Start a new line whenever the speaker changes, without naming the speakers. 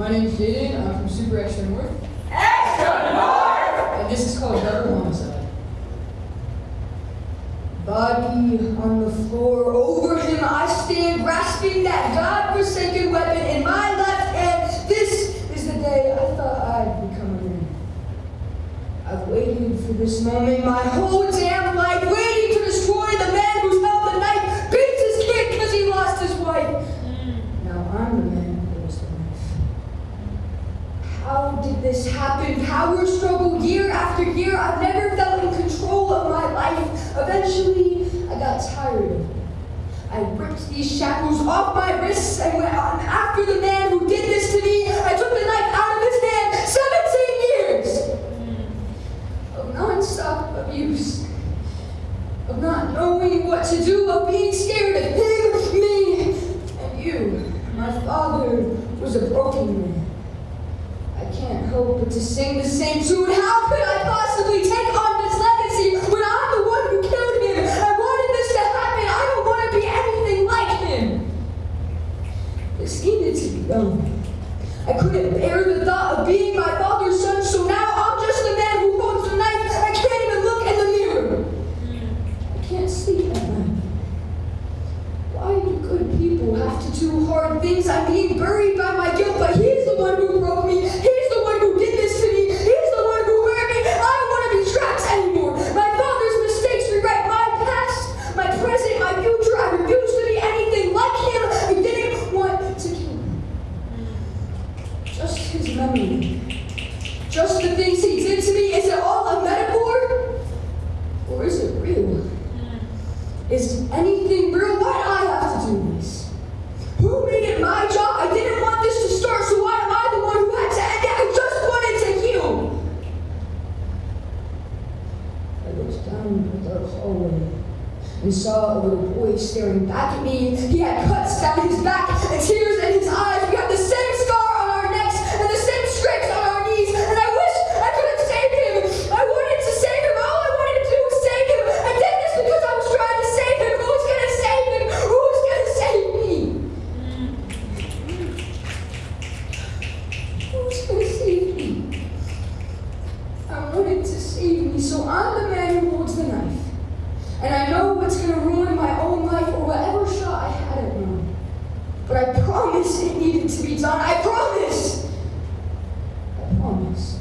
My name is Jaden. I'm from Super Extra North.
Extra North!
And this is called Double Homicide. Body on the floor, over him I stand, grasping that God-forsaken weapon in my left hand. This is the day I thought I'd become a man. I've waited for this moment my whole damn life, waiting to destroy the man who's held the knife, beats his kid because he lost his wife. Now I'm the man who holds the knife. How did this happen? Power struggle year after year. I've never felt in control of my life. Eventually, I got tired of it. I ripped these shackles off my wrists and went on after the man who did this to me. I took the knife out of his hand. 17 years of non-stop abuse. Of not knowing what to do, of being scared of him, me, and you. My father was a broken man. I can't help but to sing the same tune. How could I possibly take on this legacy when I'm the one who killed him? I wanted this to happen. I don't want to be anything like him. This needed to be done. I couldn't bear the thought of being my father's son, so now I'm just the man who holds the knife. I can't even look in the mirror. I can't sleep at night. Why do good people have to do hard things? I'm being buried by my guilt, but he's the one who broke me. He's the one who did this to me. He's the one who hurt me. I don't want to be trapped anymore. My father's mistakes rewrite my past, my present, my future. I refuse to be anything like him. I didn't want to kill him. Just his memory. Just the things he did to me. Is it all a metaphor? Or is it real? Is anything real? Why do I have to do this? Who made it my job? I didn't want this to start, so why am I the one who had to end it? I just wanted to heal. I dark hallway and saw a little boy staring back at me. He had cuts down his back and tears in his eyes. We had the same But I promise it needed to be done. I promise. I promise.